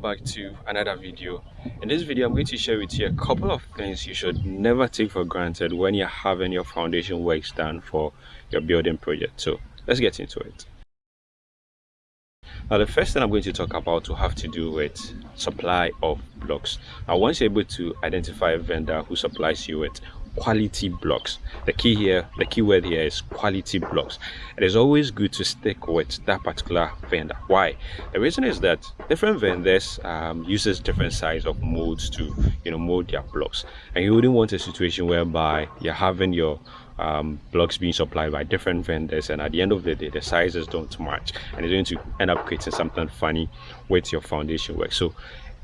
back to another video. In this video i'm going to share with you a couple of things you should never take for granted when you're having your foundation works done for your building project. So let's get into it. Now the first thing i'm going to talk about will have to do with supply of blocks. Now once you're able to identify a vendor who supplies you with quality blocks. The key here the key word here is quality blocks. It is always good to stick with that particular vendor. Why? The reason is that different vendors um, uses different size of molds to you know mold their blocks. And you wouldn't want a situation whereby you're having your um, blocks being supplied by different vendors and at the end of the day the sizes don't match and it's going to end up creating something funny with your foundation work. So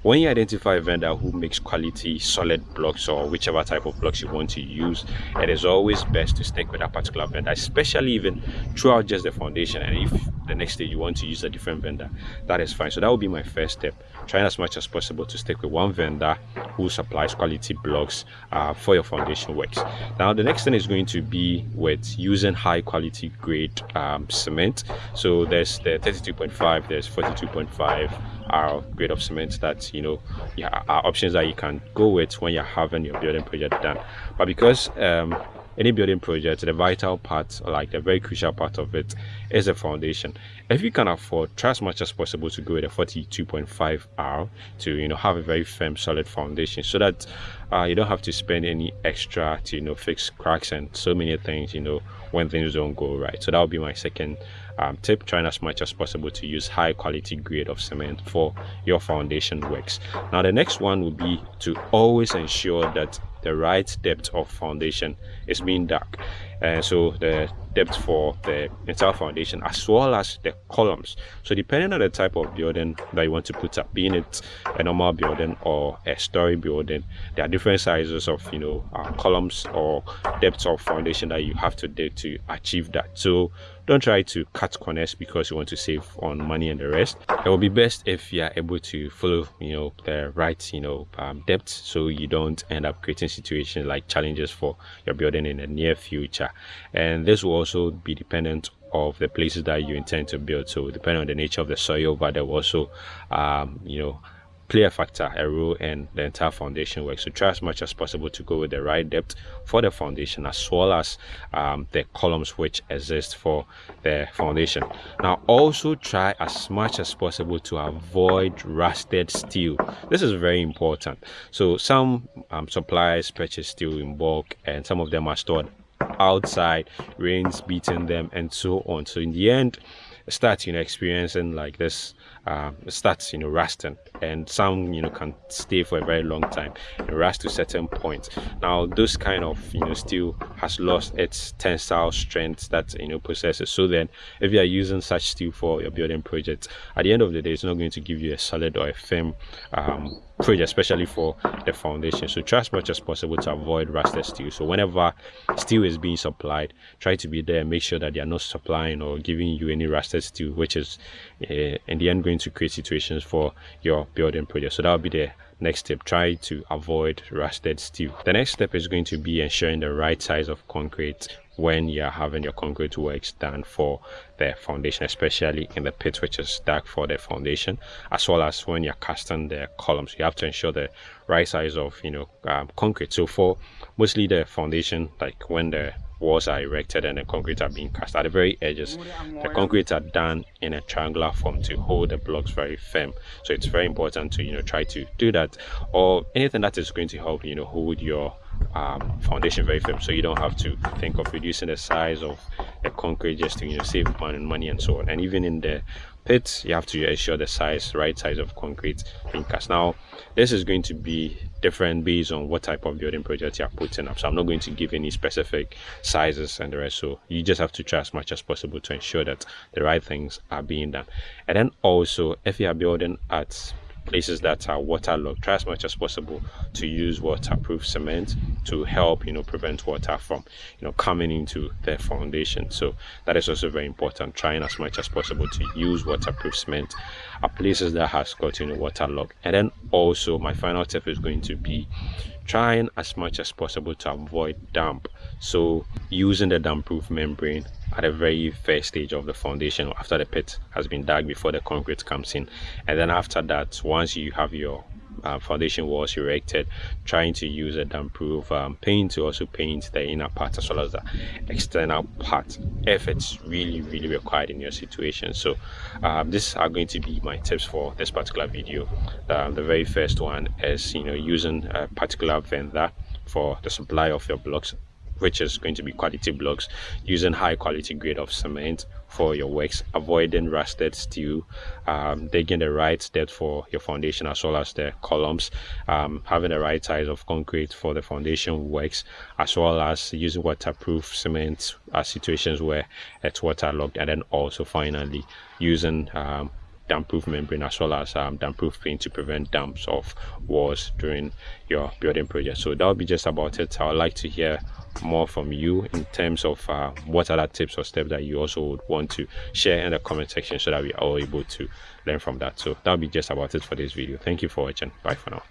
when you identify a vendor who makes quality solid blocks or whichever type of blocks you want to use it is always best to stick with that particular vendor especially even throughout just the foundation and if the next day you want to use a different vendor that is fine. So that would be my first step trying as much as possible to stick with one vendor who supplies quality blocks uh, for your foundation works. Now the next thing is going to be with using high quality grade um, cement. So there's the 32.5 there's 42.5 R grade of cement that you know yeah, are options that you can go with when you're having your building project done. But because um, any building project the vital part like the very crucial part of it is the foundation. If you can afford try as much as possible to go with a 42.5 r to you know have a very firm solid foundation so that uh, you don't have to spend any extra to you know fix cracks and so many things you know when things don't go right. So that would be my second um, tip trying as much as possible to use high quality grade of cement for your foundation works. Now the next one would be to always ensure that the right depth of foundation is being dug and so the depth for the entire foundation as well as the columns. So depending on the type of building that you want to put up being it a normal building or a story building there are different sizes of you know uh, columns or depth of foundation that you have to do to achieve that. So don't try to cut corners because you want to save on money and the rest. It will be best if you are able to follow you know the right you know um, depth so you don't end up creating situations like challenges for your building in the near future and this will also be dependent of the places that you intend to build so depending on the nature of the soil but there will also um, you know play a factor, a role in the entire foundation work. So try as much as possible to go with the right depth for the foundation as well as um, the columns which exist for the foundation. Now also try as much as possible to avoid rusted steel. This is very important. So some um, suppliers purchase steel in bulk and some of them are stored outside, rains beating them and so on. So in the end, start you know experiencing like this um, starts you know rusting and some you know can stay for a very long time and rust to certain points now those kind of you know steel has lost its tensile strength that you know possesses so then if you are using such steel for your building project at the end of the day it's not going to give you a solid or a firm um, project especially for the foundation. So try as much as possible to avoid rusted steel. So whenever steel is being supplied try to be there and make sure that they are not supplying or giving you any rusted steel which is uh, in the end going to create situations for your building project. So that will be the next step. Try to avoid rusted steel. The next step is going to be ensuring the right size of concrete when you're having your concrete works done for the foundation especially in the pit which is dark for the foundation as well as when you're casting the columns. You have to ensure the right size of you know um, concrete. So for mostly the foundation like when the walls are erected and the concrete are being cast at the very edges the concrete are done in a triangular form to hold the blocks very firm. So it's very important to you know try to do that or anything that is going to help you know hold your um, foundation very firm. So you don't have to think of reducing the size of the concrete just to you know save money and so on. And even in the pits you have to ensure the size right size of concrete being cast now this is going to be different based on what type of building project you're putting up. So i'm not going to give any specific sizes and the rest. So you just have to try as much as possible to ensure that the right things are being done. And then also if you are building at places that are waterlogged. Try as much as possible to use waterproof cement to help you know prevent water from you know coming into the foundation. So that is also very important trying as much as possible to use waterproof cement at places that has got you know waterlogged. And then also my final tip is going to be trying as much as possible to avoid damp. So using the damp proof membrane at the very first stage of the foundation after the pit has been dug before the concrete comes in. And then after that once you have your uh, foundation walls erected trying to use a damp proof um, paint to also paint the inner part as well as the external part. If it's really really required in your situation. So um, these are going to be my tips for this particular video. Um, the very first one is you know using a particular vendor for the supply of your blocks which is going to be quality blocks using high quality grade of cement for your works avoiding rusted steel um, digging the right depth for your foundation as well as the columns um, having the right size of concrete for the foundation works as well as using waterproof cement at situations where it's waterlogged and then also finally using um, damp-proof membrane as well as um, damp-proof paint to prevent damps of walls during your building project. So that will be just about it. I would like to hear more from you in terms of uh, what other tips or steps that you also would want to share in the comment section so that we are all able to learn from that. So that'll be just about it for this video. Thank you for watching. Bye for now.